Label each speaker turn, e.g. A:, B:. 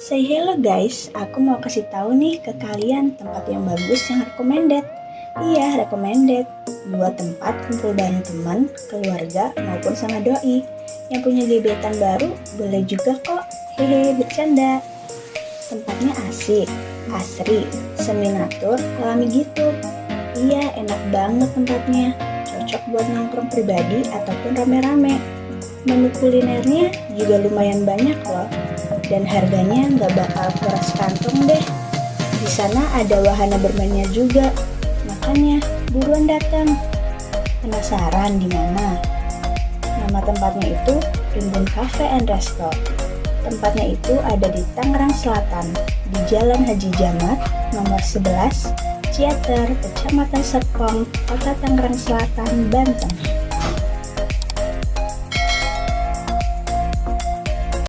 A: Say hello guys, aku mau kasih tahu nih ke kalian tempat yang bagus yang recommended. Iya, recommended. Buat tempat kumpul bareng teman, keluarga, maupun sama doi. Yang punya gebetan baru, boleh juga kok. Hehe, bercanda. Tempatnya asik, asri, seminatur, alami gitu. Iya, enak banget tempatnya. Cocok buat nongkrong pribadi ataupun rame-rame. Menu kulinernya juga lumayan banyak loh. Dan harganya nggak bakal kuras kantong deh. Di sana ada wahana bermainnya juga. Makanya buruan datang. Penasaran di mana? Nama tempatnya itu Rimbun Cafe and Resto. Tempatnya itu ada di Tangerang Selatan, di Jalan Haji Jamat, nomor 11, Ciater, Kecamatan Serpong, Kota Tangerang Selatan, Banten.